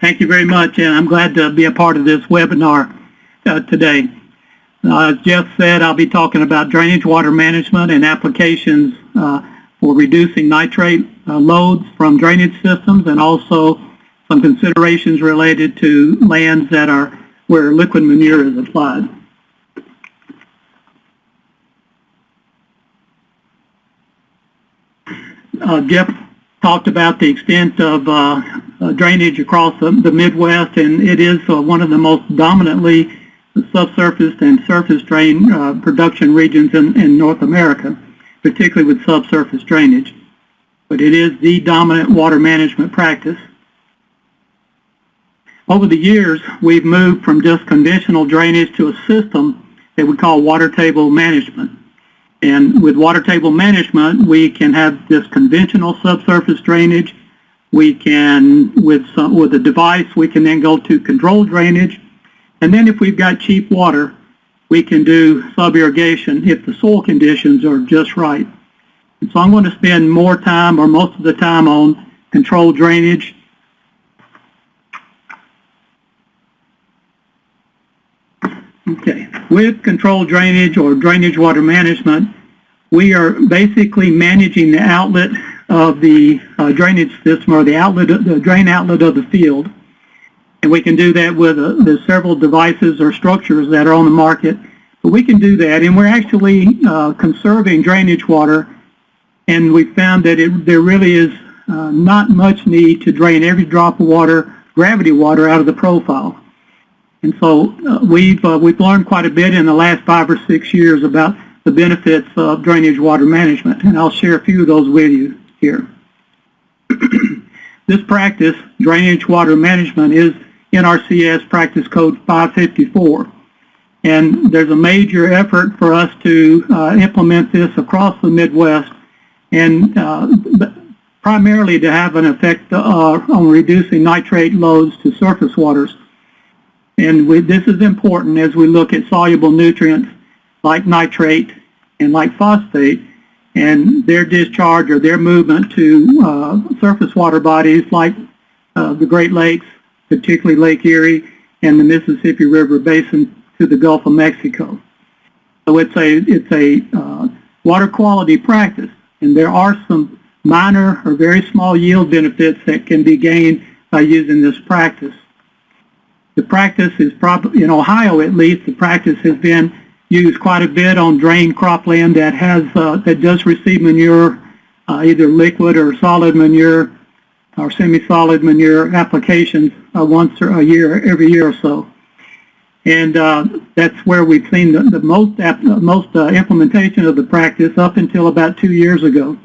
Thank you very much, and I'm glad to be a part of this webinar uh, today. Uh, as Jeff said, I'll be talking about drainage water management and applications uh, for reducing nitrate uh, loads from drainage systems and also some considerations related to lands that are where liquid manure is applied. Uh, Jeff talked about the extent of uh, drainage across the, the, Midwest, and it is uh, one of the most dominantly subsurface and surface drain uh, production regions in, in North America, particularly with subsurface drainage. But it is the dominant water management practice. Over the years, we've moved from just conventional drainage to a system that we call water table management. And with water table management, we can have this conventional subsurface drainage. We can, with, some, with a device, we can then go to controlled drainage. And then if we've got cheap water, we can do sub-irrigation if the soil conditions are just right. And so I'm going to spend more time or most of the time on controlled drainage. Okay, with controlled drainage or drainage water management, we are basically managing the outlet of the uh, drainage system or the outlet, the drain outlet of the field. And we can do that with uh, the several devices or structures that are on the market. But we can do that, and we're actually uh, conserving drainage water. And we found that it, there really is uh, not much need to drain every drop of water, gravity water, out of the profile. And so uh, we've, uh, we've learned quite a bit in the last five or six years about the benefits of drainage water management, and I'll share a few of those with you here. this practice, drainage water management, is NRCS Practice Code 554. And there's a major effort for us to uh, implement this across the Midwest and uh, primarily to have an effect uh, on reducing nitrate loads to surface waters. And we, this is important as we look at soluble nutrients like nitrate and like phosphate and their discharge or their movement to uh, surface water bodies like uh, the Great Lakes, particularly Lake Erie and the Mississippi River Basin to the Gulf of Mexico. So it's a, it's a uh, water quality practice and there are some minor or very small yield benefits that can be gained by using this practice. The practice is probably, in Ohio at least, the practice has been used quite a bit on drained cropland that has, uh, that does receive manure, uh, either liquid or solid manure or semi-solid manure applications uh, once a year, every year or so. And uh, that's where we've seen the, the most, most uh, implementation of the practice up until about two years ago.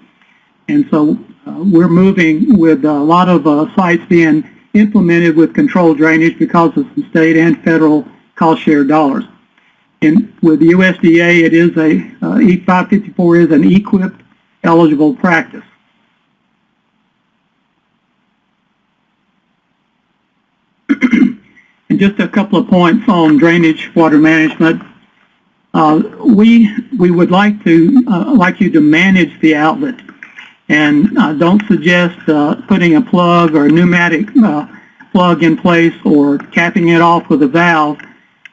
And so uh, we're moving with a lot of sites being implemented with controlled drainage because of some state and federal cost share dollars. And with the USDA, it is a, uh, E554 is an EQIP eligible practice. and just a couple of points on drainage water management. Uh, we we would like to uh, like you to manage the outlet, and uh, don't suggest uh, putting a plug or a pneumatic uh, plug in place or capping it off with a valve.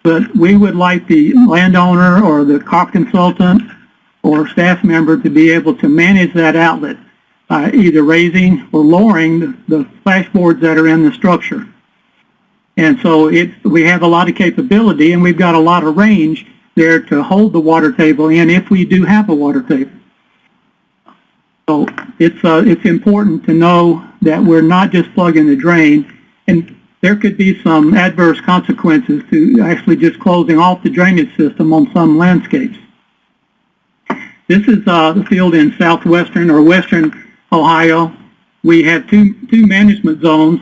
But we would like the landowner or the COP consultant or staff member to be able to manage that outlet by either raising or lowering the, flashboards that are in the structure. And so it's, we have a lot of capability and we've got a lot of range there to hold the water table in if we do have a water table. So it's, uh, it's important to know that we're not just plugging the drain and there could be some adverse consequences to actually just closing off the drainage system on some landscapes. This is uh, the field in southwestern or western Ohio. We have two, two management zones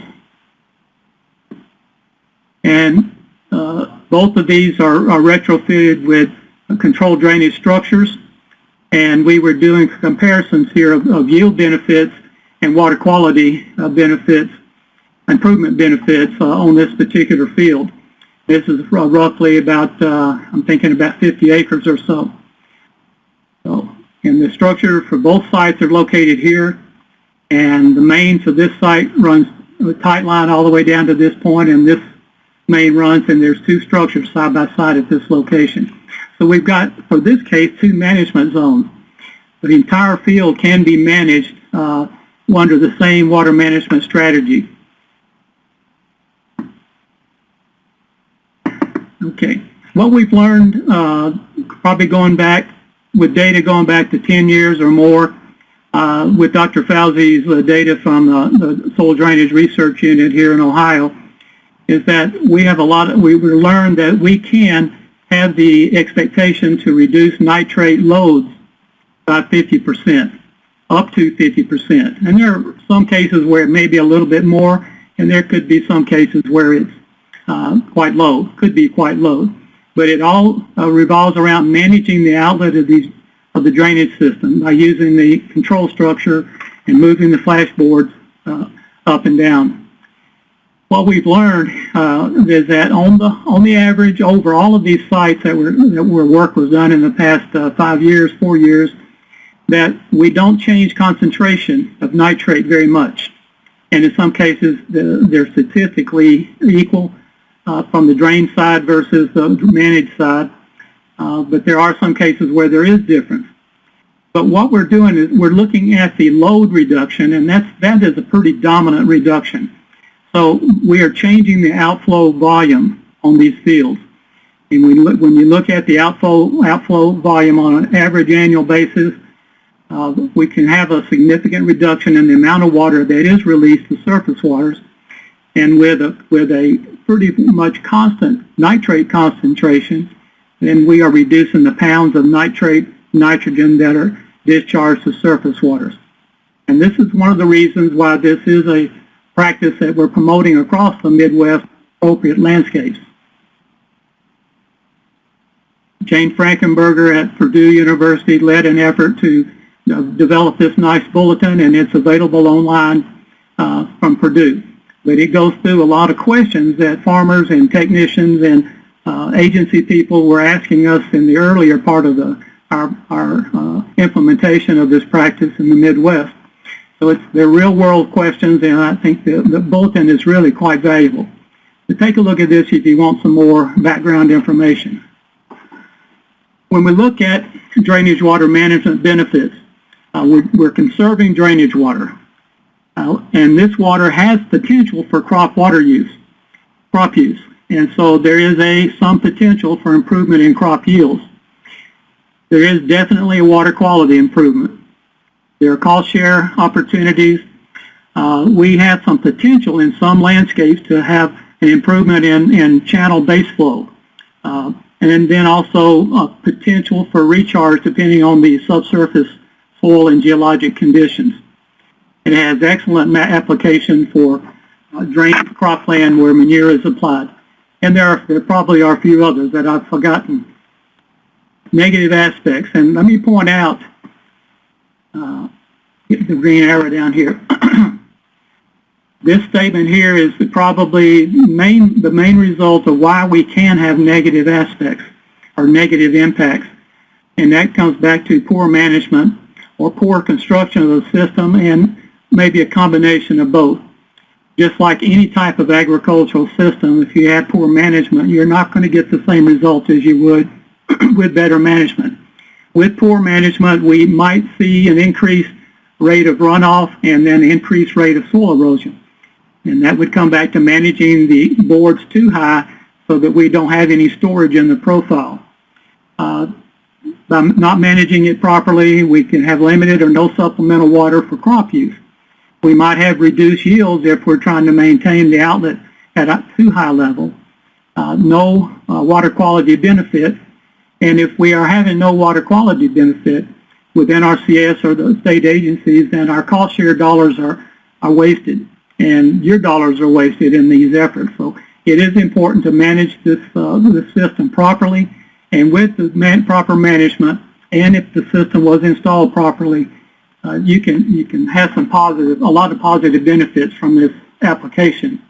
and uh, both of these are, are retrofitted with controlled drainage structures and we were doing comparisons here of, of yield benefits and water quality uh, benefits improvement benefits uh, on this particular field. This is roughly about, uh, I'm thinking about 50 acres or so. So, and the structure for both sites are located here, and the main for this site runs a tight line all the way down to this point, and this main runs, and there's two structures side by side at this location. So we've got, for this case, two management zones. The entire field can be managed uh, under the same water management strategy. Okay. What we've learned, uh, probably going back, with data going back to 10 years or more, uh, with Dr. Fausey's uh, data from the, the Soil Drainage Research Unit here in Ohio, is that we have a lot of, we learned that we can have the expectation to reduce nitrate loads by 50%, up to 50%. And there are some cases where it may be a little bit more, and there could be some cases where it's quite low, could be quite low. But it all uh, revolves around managing the outlet of these of the drainage system by using the control structure and moving the flashboards uh, up and down. What we've learned uh, is that on the on the average over all of these sites that were that where work was done in the past uh, five years, four years, that we don't change concentration of nitrate very much, and in some cases the, they're statistically equal uh, from the drain side versus the managed side. Uh, but there are some cases where there is difference. But what we're doing is we're looking at the load reduction, and that's, that is a pretty dominant reduction. So we are changing the outflow volume on these fields. And when, look, when you look at the outflow, outflow volume on an average annual basis, uh, we can have a significant reduction in the amount of water that is released to surface waters. And with a, with a pretty much constant nitrate concentration, then we are reducing the pounds of nitrate nitrogen that are discharged to surface waters. And this is one of the reasons why this is a practice that we're promoting across the Midwest appropriate landscapes. Jane Frankenberger at Purdue University led an effort to develop this nice bulletin, and it's available online uh, from Purdue. But it goes through a lot of questions that farmers and technicians and uh, agency people were asking us in the earlier part of the, our, our uh, implementation of this practice in the Midwest. So it's, they're real world questions and I think the, the bulletin is really quite valuable. So take a look at this if you want some more background information. When we look at drainage water management benefits, uh, we're, we're, conserving drainage water. Uh, and this water has potential for crop water use, crop use. And so there is a some potential for improvement in crop yields. There is definitely a water quality improvement. There are cost share opportunities. Uh, we have some potential in some landscapes to have an improvement in, in channel base flow. Uh, and then also a potential for recharge depending on the subsurface soil and geologic conditions. It has excellent application for uh, drained cropland where manure is applied. And there, are, there probably are a few others that I've forgotten. Negative aspects, and let me point out, uh, the green arrow down here. this statement here is probably main, the main result of why we can have negative aspects or negative impacts. And that comes back to poor management or poor construction of the system and maybe a combination of both just like any type of agricultural system, if you have poor management, you're not going to get the same results as you would with better management. With poor management, we might see an increased rate of runoff and then increased rate of soil erosion. And that would come back to managing the boards too high so that we don't have any storage in the profile. Uh, by not managing it properly, we can have limited or no supplemental water for crop use. We might have reduced yields if we're trying to maintain the outlet at a too high level. Uh, no uh, water quality benefit. And if we are having no water quality benefit with NRCS or the state agencies, then our cost share dollars are, are wasted. And your dollars are wasted in these efforts. So it is important to manage this, uh, this system properly. And with the man proper management, and if the system was installed properly, you can you can have some positive, a lot of positive benefits from this application.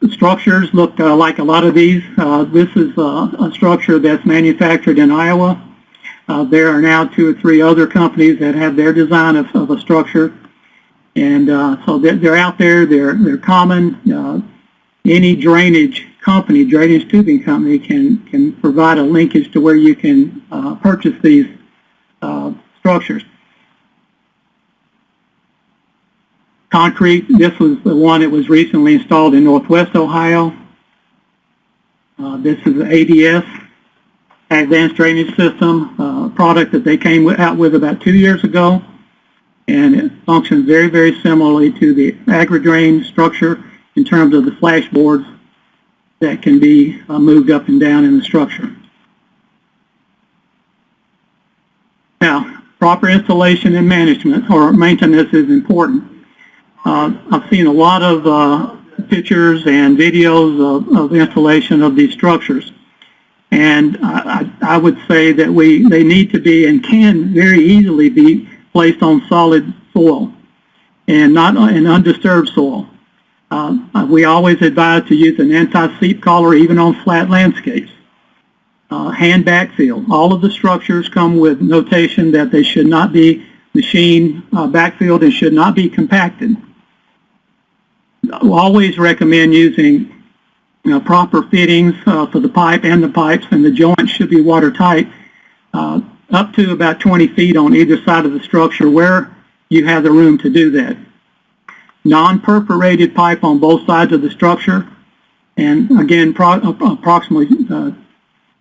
The structures look uh, like a lot of these. Uh, this is uh, a structure that's manufactured in Iowa. Uh, there are now two or three other companies that have their design of, of a structure. And uh, so they're, they're out there, they're, they're common. Uh, any drainage company, drainage tubing company can, can provide a linkage to where you can uh, purchase these uh, structures. Concrete, this was the one that was recently installed in Northwest Ohio. Uh, this is the ADS, Advanced Drainage System, uh, product that they came out with about two years ago. And it functions very, very similarly to the AgriDrain structure in terms of the flashboards that can be uh, moved up and down in the structure. Now, proper installation and management or maintenance is important. Uh, I've seen a lot of uh, pictures and videos of, of, installation of these structures. And I, I, would say that we they need to be and can very easily be placed on solid soil and not in undisturbed soil. Uh, we always advise to use an anti-seep collar even on flat landscapes. Uh, hand backfill. All of the structures come with notation that they should not be machine uh, backfilled and should not be compacted. Always recommend using you know, proper fittings uh, for the pipe and the pipes, and the joints should be watertight uh, up to about 20 feet on either side of the structure where you have the room to do that non-perforated pipe on both sides of the structure, and again, pro approximately uh,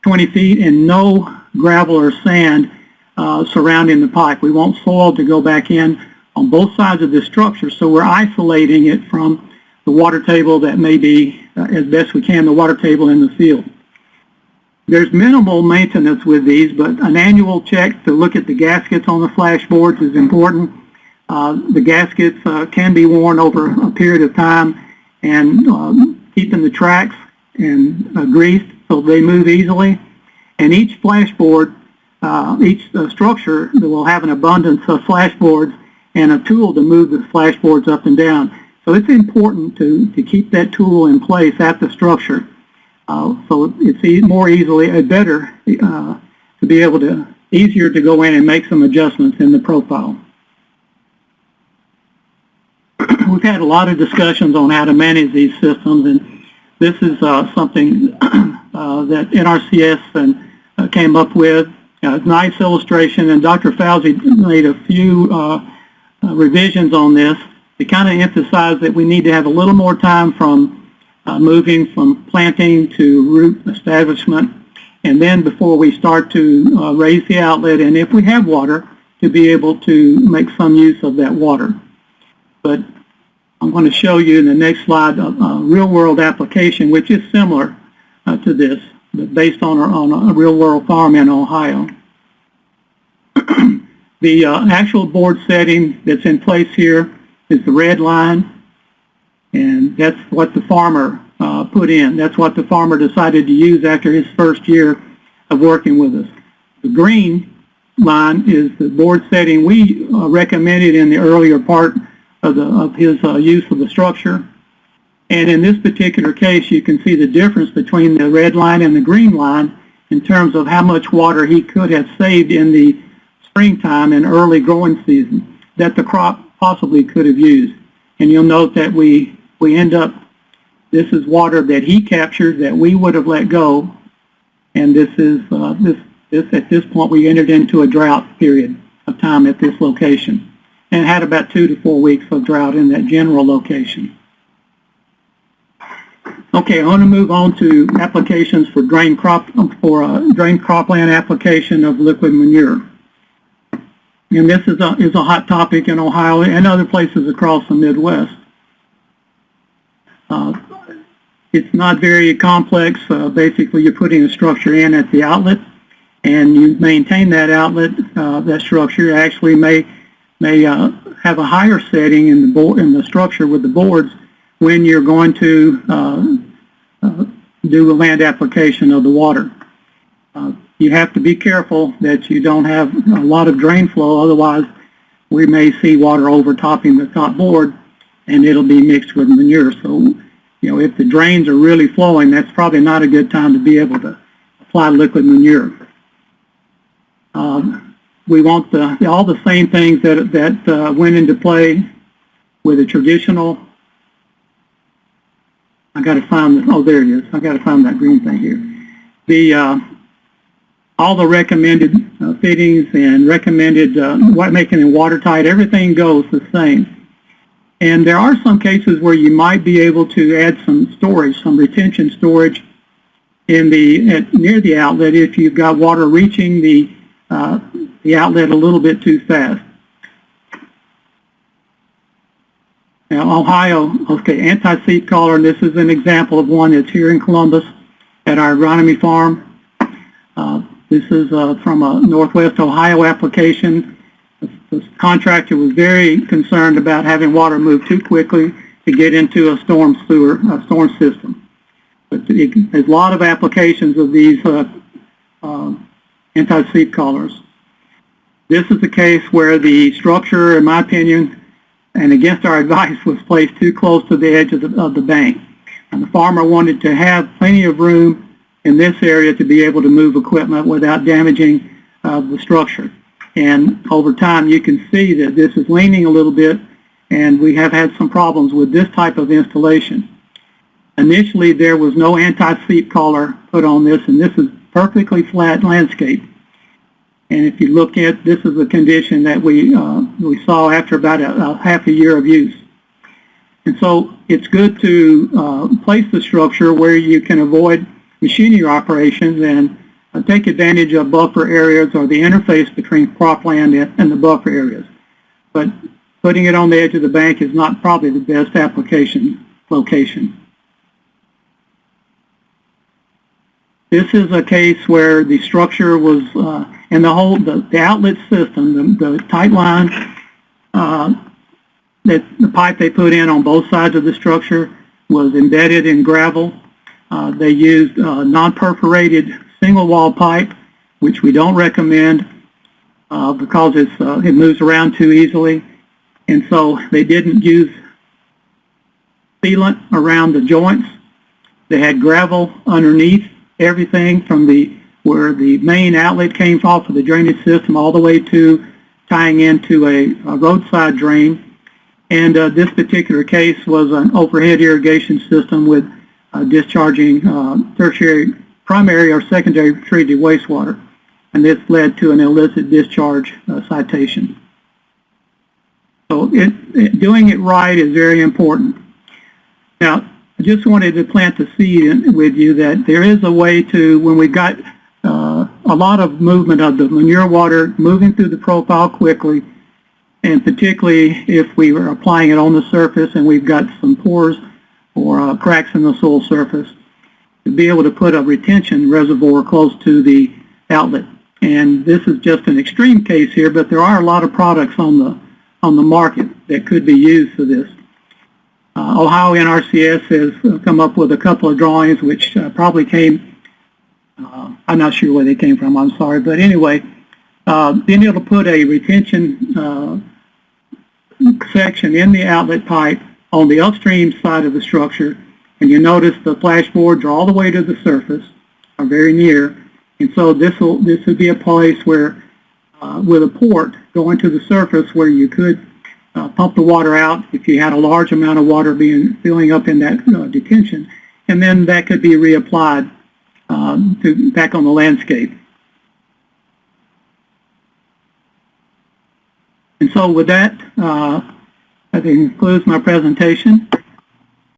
20 feet, and no gravel or sand uh, surrounding the pipe. We want soil to go back in on both sides of the structure, so we're isolating it from the water table that may be, uh, as best we can, the water table in the field. There's minimal maintenance with these, but an annual check to look at the gaskets on the flashboards is important. Uh, the gaskets uh, can be worn over a period of time and um, keeping the tracks and uh, greased so they move easily. And each flashboard, uh, each uh, structure will have an abundance of flashboards and a tool to move the flashboards up and down. So it's important to, to keep that tool in place at the structure. so it's e more easily, and better to be able to, easier to go in and make some adjustments in the profile we've had a lot of discussions on how to manage these systems, and this is uh, something uh, that NRCS and, uh, came up with. Uh, nice illustration, and Dr. Fausey made a few uh, uh, revisions on this to kind of emphasize that we need to have a little more time from moving from planting to root establishment, and then before we start to raise the outlet, and if we have water, to be able to make some use of that water. But I'm going to show you in the next slide a, a real-world application, which is similar uh, to this, but based on, on a real-world farm in Ohio. the uh, actual board setting that's in place here is the red line, and that's what the farmer uh, put in. That's what the farmer decided to use after his first year of working with us. The green line is the board setting we uh, recommended in the earlier part of, the, of his uh, use of the structure. And in this particular case, you can see the difference between the red line and the green line in terms of how much water he could have saved in the springtime and early growing season that the crop possibly could have used. And you'll note that we, we end up, this is water that he captured that we would have let go. And this is, uh, this, this, at this point, we entered into a drought period of time at this location and had about two to four weeks of drought in that general location. Okay, I want to move on to applications for drain crop for a drain cropland application of liquid manure. And this is a, is a hot topic in Ohio and other places across the Midwest. Uh, it's not very complex. Uh, basically, you're putting a structure in at the outlet, and you maintain that outlet, uh, that structure actually may may uh, have a higher setting in the board in the structure with the boards when you're going to uh, do a land application of the water. Uh, you have to be careful that you don't have a lot of drain flow, otherwise we may see water overtopping the top board and it'll be mixed with manure. So, you know, if the drains are really flowing, that's probably not a good time to be able to apply liquid manure. Um, we want the, all the same things that, that uh, went into play with a traditional, I gotta find, the- oh, there it is. I gotta find that green thing here. The, uh, all the recommended uh, fittings and recommended, uh, making it watertight, everything goes the same. And there are some cases where you might be able to add some storage, some retention storage in the, at, near the outlet if you've got water reaching the, uh, the outlet a little bit too fast. Now, Ohio, okay, anti-seep collar, and this is an example of one that's here in Columbus at our agronomy farm. Uh, this is uh, from a Northwest Ohio application. The the contractor was very concerned about having water move too quickly to get into a storm sewer, a storm system. But there's a lot of applications of these uh, uh, anti-seep collars. This is a case where the structure, in my opinion, and against our advice, was placed too close to the edge of the, of the bank. And the farmer wanted to have plenty of room in this area to be able to move equipment without damaging uh, the structure. And over time, you can see that this is leaning a little bit, and we have had some problems with this type of installation. Initially, there was no anti-seep collar put on this, and this is perfectly flat landscape. And if you look at, this is a condition that we, uh, we saw after about a, a half a year of use. And so it's good to uh, place the structure where you can avoid machinery operations and uh, take advantage of buffer areas or the interface between cropland and, and the buffer areas. But putting it on the edge of the bank is not probably the best application location. This is a case where the structure was, uh, and the whole, the, the outlet system, the, the tight line, uh, that the pipe they put in on both sides of the structure was embedded in gravel. Uh, they used uh, non-perforated single wall pipe, which we don't recommend uh, because it's, uh, it moves around too easily. And so they didn't use sealant around the joints. They had gravel underneath everything from the where the main outlet came off of the drainage system all the way to tying into a, a roadside drain. And uh, this particular case was an overhead irrigation system with uh, discharging uh, tertiary, primary or secondary treated wastewater. And this led to an illicit discharge uh, citation. So it, it, doing it right is very important. Now, I just wanted to plant the seed in, with you that there is a way to, when we've got a lot of movement of the manure water moving through the profile quickly, and particularly if we were applying it on the surface and we've got some pores or uh, cracks in the soil surface, to be able to put a retention reservoir close to the outlet. And this is just an extreme case here, but there are a lot of products on the on the market that could be used for this. Uh, Ohio NRCS has come up with a couple of drawings which uh, probably came, uh, I'm not sure where they came from, I'm sorry, but anyway, uh, able to put a retention uh, section in the outlet pipe on the upstream side of the structure, and you notice the flashboards are all the way to the surface, are very near, and so this will this would be a place where, uh, with a port going to the surface, where you could uh, pump the water out if you had a large amount of water being filling up in that uh, detention, and then that could be reapplied um, to back on the landscape. And so with that, uh, that concludes my presentation.